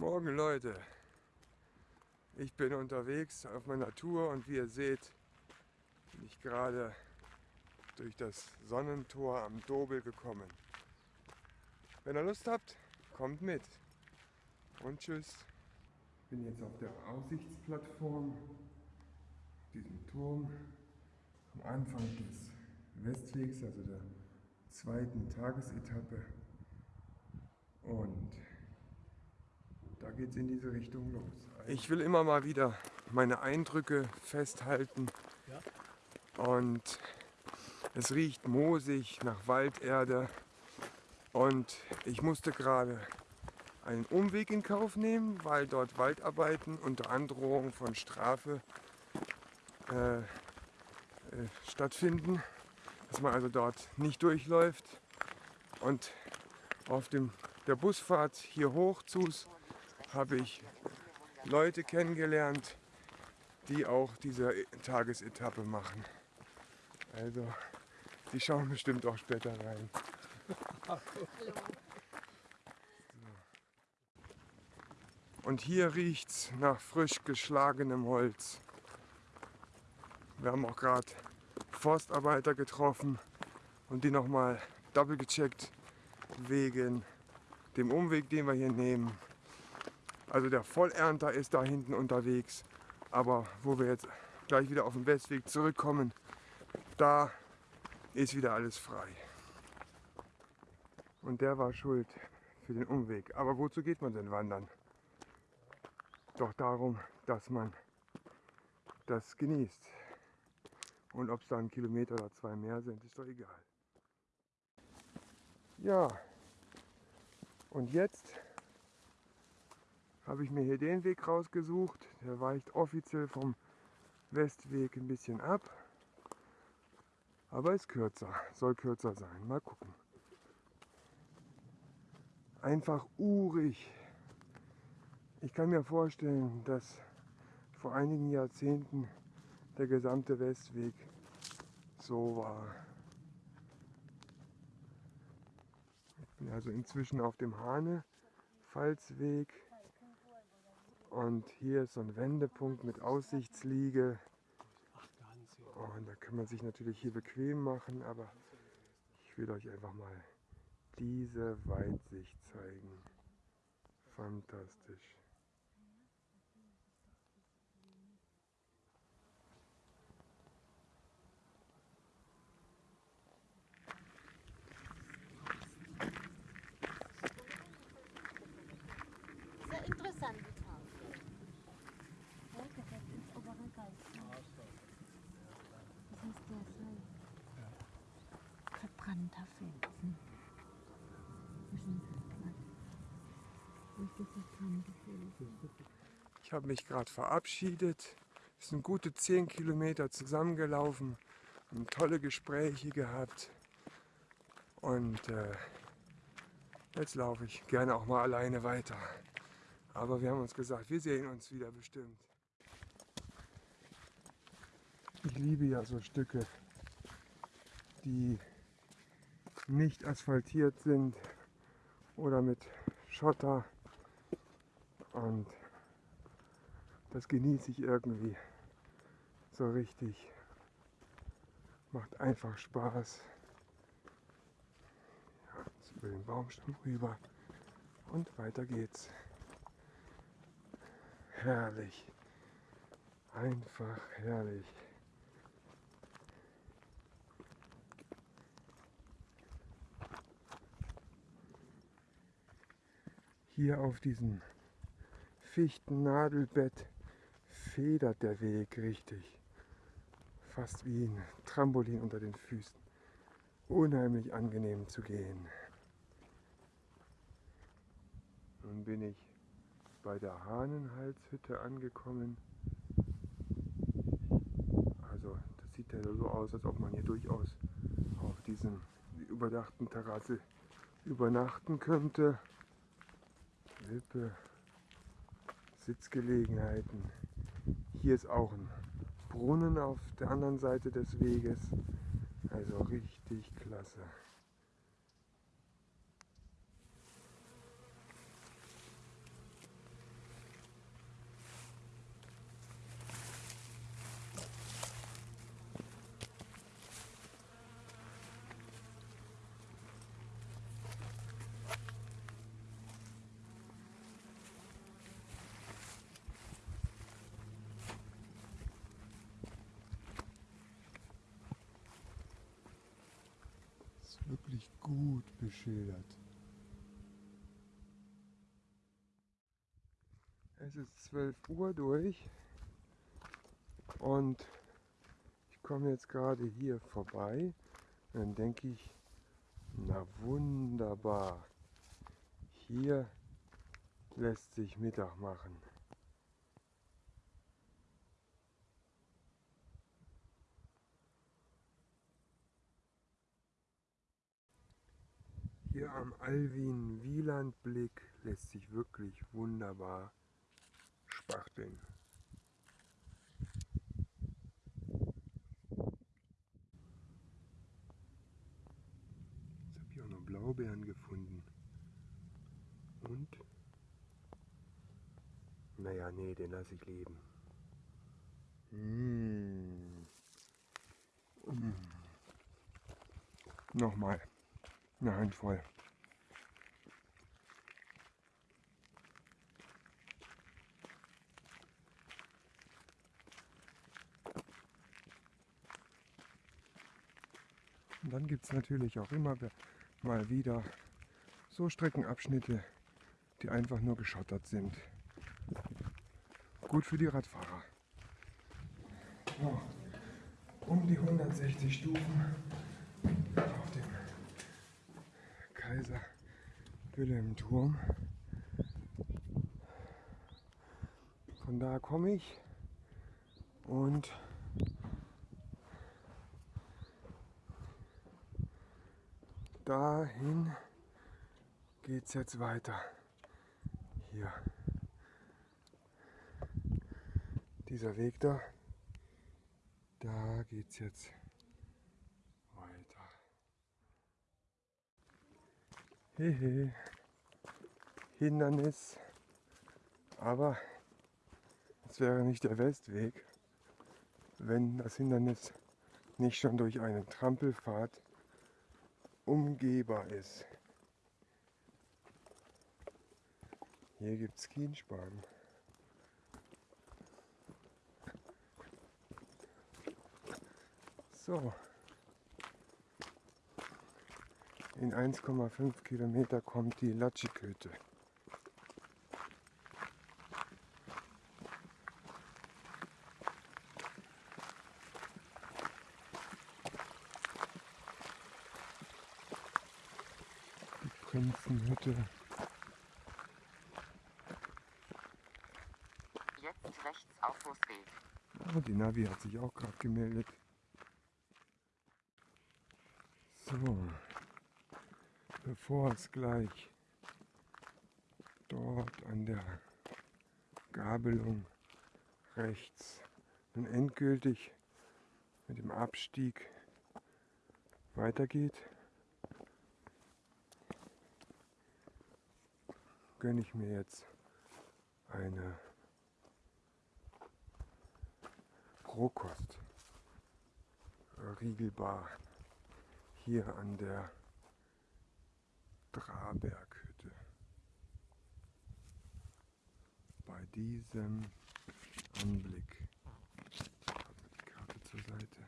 Morgen Leute, ich bin unterwegs auf meiner Tour und wie ihr seht, bin ich gerade durch das Sonnentor am Dobel gekommen. Wenn ihr Lust habt, kommt mit und tschüss. Ich bin jetzt auf der Aussichtsplattform, diesem Turm, am Anfang des Westwegs, also der zweiten Tagesetappe. Und da geht es in diese Richtung los. Ich will immer mal wieder meine Eindrücke festhalten. Und es riecht moosig nach Walderde. Und ich musste gerade einen Umweg in Kauf nehmen, weil dort Waldarbeiten unter Androhung von Strafe äh, äh, stattfinden. Dass man also dort nicht durchläuft. Und auf dem, der Busfahrt hier hoch zu habe ich Leute kennengelernt, die auch diese Tagesetappe machen. Also, die schauen bestimmt auch später rein. Und hier riecht es nach frisch geschlagenem Holz. Wir haben auch gerade Forstarbeiter getroffen und die nochmal doppelt gecheckt wegen dem Umweg, den wir hier nehmen. Also der Vollernter ist da hinten unterwegs. Aber wo wir jetzt gleich wieder auf den Westweg zurückkommen, da ist wieder alles frei. Und der war schuld für den Umweg. Aber wozu geht man denn wandern? Doch darum, dass man das genießt. Und ob es da ein Kilometer oder zwei mehr sind, ist doch egal. Ja, und jetzt habe ich mir hier den Weg rausgesucht. Der weicht offiziell vom Westweg ein bisschen ab. Aber ist kürzer, soll kürzer sein. Mal gucken. Einfach urig. Ich kann mir vorstellen, dass vor einigen Jahrzehnten der gesamte Westweg so war. Ich bin also inzwischen auf dem Hane-Pfalzweg. Und hier ist so ein Wendepunkt mit Aussichtsliege. Und da kann man sich natürlich hier bequem machen, aber ich will euch einfach mal diese Weitsicht zeigen. Fantastisch. Verbrannter Felsen. Zwischen durch das verbrannte Felsen. Ich habe mich gerade verabschiedet. Wir sind gute 10 Kilometer zusammengelaufen, haben tolle Gespräche gehabt. Und äh, jetzt laufe ich gerne auch mal alleine weiter. Aber wir haben uns gesagt, wir sehen uns wieder bestimmt. Ich liebe ja so Stücke, die nicht asphaltiert sind oder mit Schotter. Und das genieße ich irgendwie so richtig. Macht einfach Spaß. Ja, jetzt über den Baumstamm rüber und weiter geht's. Herrlich. Einfach herrlich. Hier auf diesem Fichtennadelbett federt der Weg richtig. Fast wie ein Trampolin unter den Füßen. Unheimlich angenehm zu gehen. Nun bin ich bei der Hahnenhalshütte angekommen. Also das sieht ja so aus, als ob man hier durchaus auf diesem überdachten Terrasse übernachten könnte. Wippe, Sitzgelegenheiten. Hier ist auch ein Brunnen auf der anderen Seite des Weges. Also richtig klasse. wirklich gut beschildert. Es ist 12 Uhr durch und ich komme jetzt gerade hier vorbei. Und dann denke ich, na wunderbar, hier lässt sich Mittag machen. Hier am Alwin-Wieland-Blick lässt sich wirklich wunderbar spachteln. Jetzt habe ich auch noch Blaubeeren gefunden. Und? Naja, nee, den lasse ich leben. Mmh. Mmh. Nochmal eine Handvoll. Und dann gibt es natürlich auch immer mal wieder so Streckenabschnitte, die einfach nur geschottert sind. Gut für die Radfahrer. Um die 160 Stufen auf dem Kaiser Wilhelm Turm. Von da komme ich und dahin geht es jetzt weiter. Hier. Dieser Weg da, da geht es jetzt weiter. Hehe. Hindernis. Aber es wäre nicht der Westweg, wenn das Hindernis nicht schon durch einen Trampelpfad umgehbar ist. Hier gibt es Kienspan. So. In 1,5 Kilometer kommt die Latschikhütte. Die Prinzenhütte. Jetzt rechts Auffußweg. Oh, die Navi hat sich auch gerade gemeldet. So, bevor es gleich dort an der Gabelung rechts nun endgültig mit dem Abstieg weitergeht, gönne ich mir jetzt eine Rohkost Riegelbar hier an der Draberghütte. Bei diesem Anblick. Die Karte zur Seite.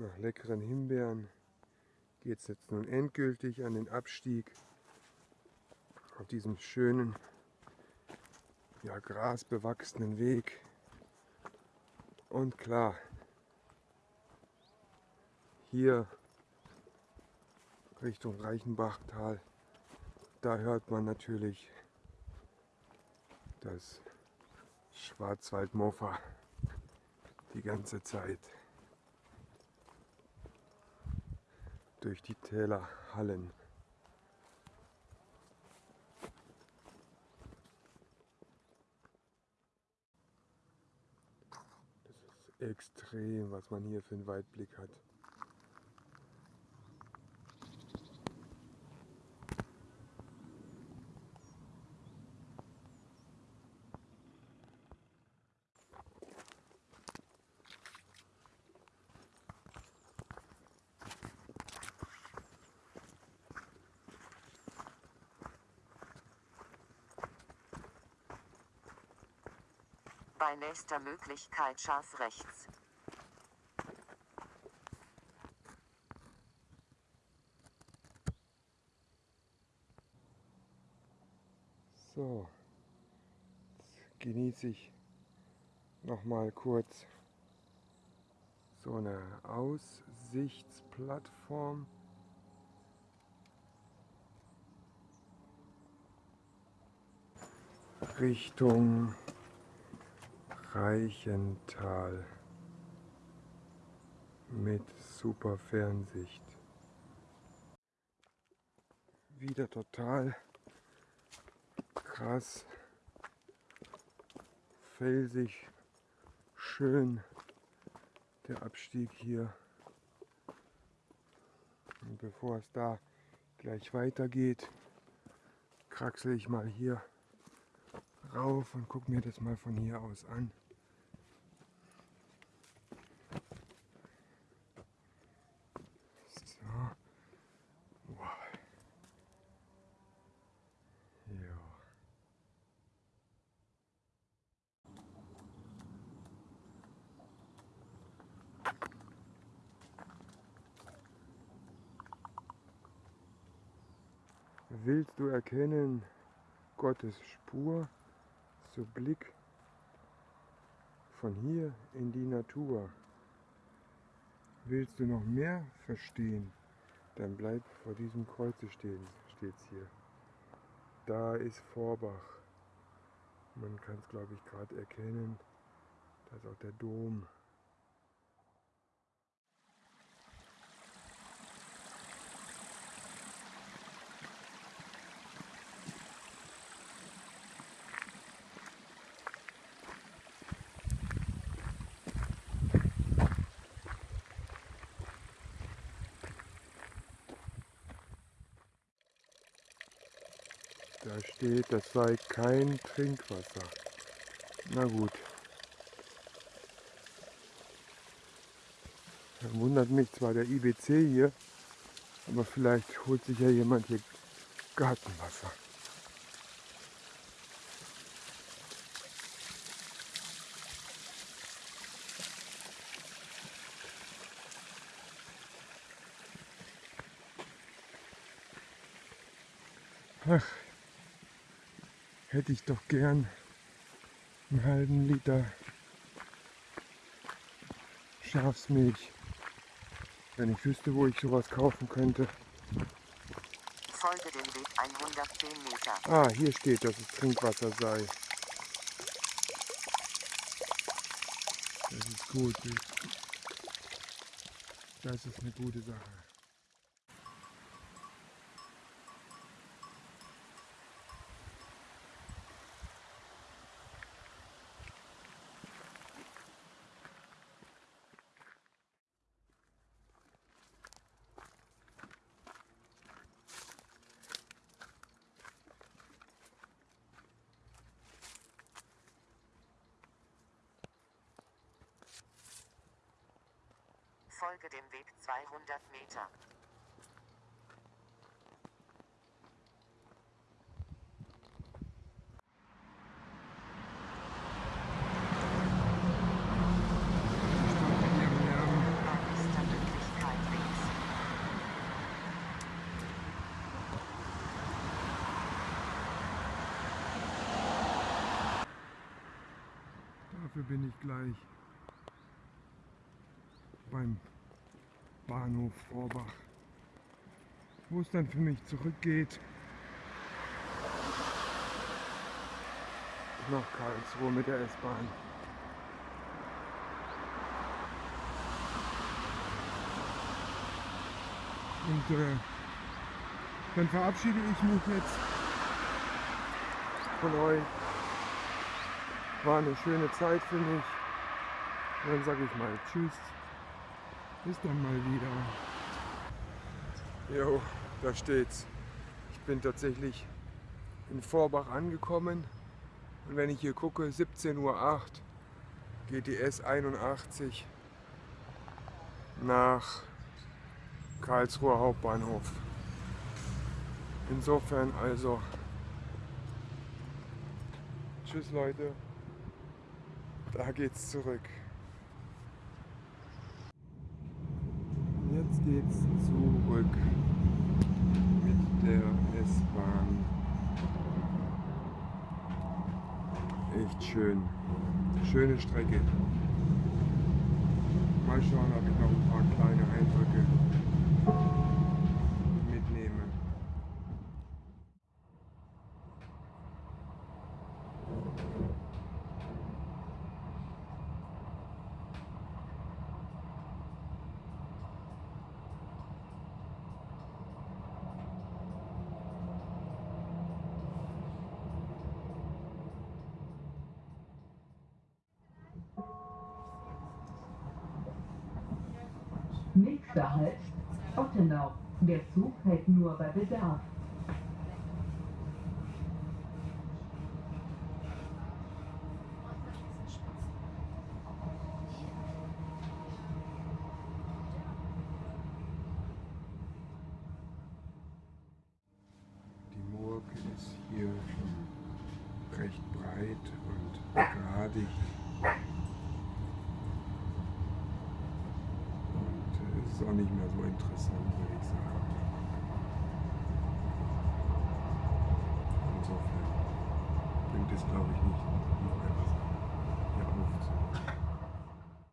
Nach leckeren Himbeeren geht es jetzt nun endgültig an den Abstieg auf diesem schönen, ja grasbewachsenen Weg. Und klar, hier Richtung Reichenbachtal, da hört man natürlich das Schwarzwaldmofa die ganze Zeit. Durch die Täler hallen. Das ist extrem, was man hier für einen Weitblick hat. Bei nächster Möglichkeit scharf rechts. So, jetzt genieße ich noch mal kurz so eine Aussichtsplattform. Richtung Reichental mit super Fernsicht. Wieder total krass, felsig, schön der Abstieg hier. Und bevor es da gleich weitergeht, kraxel ich mal hier rauf und guck mir das mal von hier aus an. So. Wow. Ja. Willst du erkennen Gottes Spur? So Blick von hier in die Natur. Willst du noch mehr verstehen? Dann bleib vor diesem Kreuze stehen, steht's hier. Da ist Vorbach. Man kann es, glaube ich, gerade erkennen. Da ist auch der Dom. Da steht, das sei kein Trinkwasser. Na gut. Dann wundert mich zwar der IBC hier, aber vielleicht holt sich ja jemand hier Gartenwasser. Ach, hätte ich doch gern einen halben Liter Schafsmilch, wenn ich wüsste, wo ich sowas kaufen könnte. Folge dem Weg 110 Meter. Ah, hier steht, dass es Trinkwasser sei. Das ist gut. Das ist eine gute Sache. Folge dem Weg 200 Meter. Dafür bin ich gleich beim Bahnhof Vorbach, wo es dann für mich zurückgeht nach Karlsruhe mit der S-Bahn. Und äh, dann verabschiede ich mich jetzt von euch. War eine schöne Zeit für mich. Dann sage ich mal Tschüss. Bis dann mal wieder. Jo, da steht's. Ich bin tatsächlich in Vorbach angekommen. Und wenn ich hier gucke, 17.08 Uhr geht die S81 nach Karlsruher Hauptbahnhof. Insofern also. Tschüss Leute. Da geht's zurück. Jetzt geht's zurück mit der S-Bahn. Echt schön. Schöne Strecke. Mal schauen, ob ich noch ein paar kleine Eindrücke mitnehme. Nächster Halt, Ottenau. Der Zug hält nur bei Bedarf. Die Murke ist hier schon recht breit und. Und äh, es ist auch nicht mehr so interessant, würde ich sagen. Insofern bringt es, glaube ich, nicht, noch.